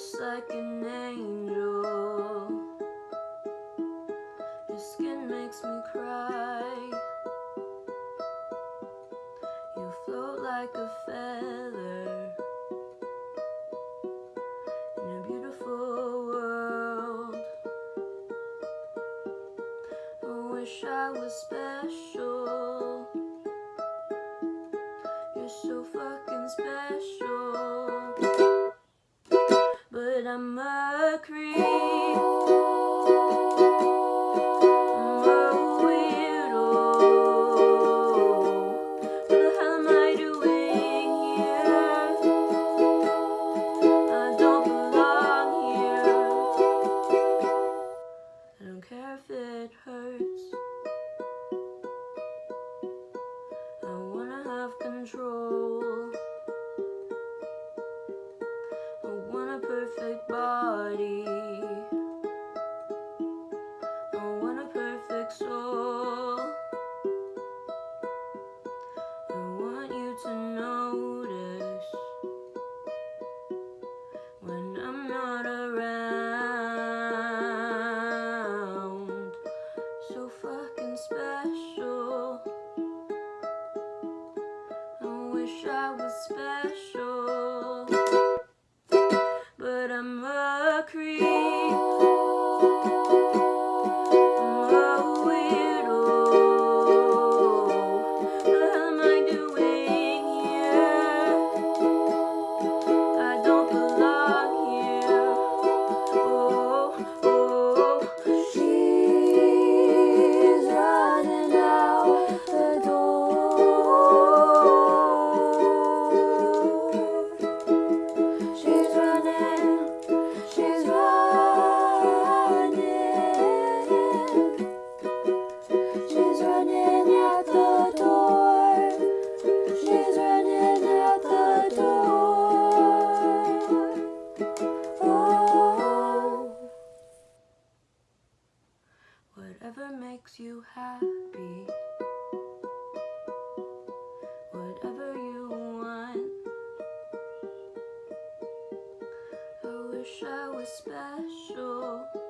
just like an angel. Your skin makes me cry. You float like a feather in a beautiful world. I wish I was special. But I'm a creep. I'm a weirdo. What the hell am I doing here? I don't belong here. I don't care if it hurts. I wanna have control. Special. I wish I was special. Whatever makes you happy, whatever you want. I wish I was special.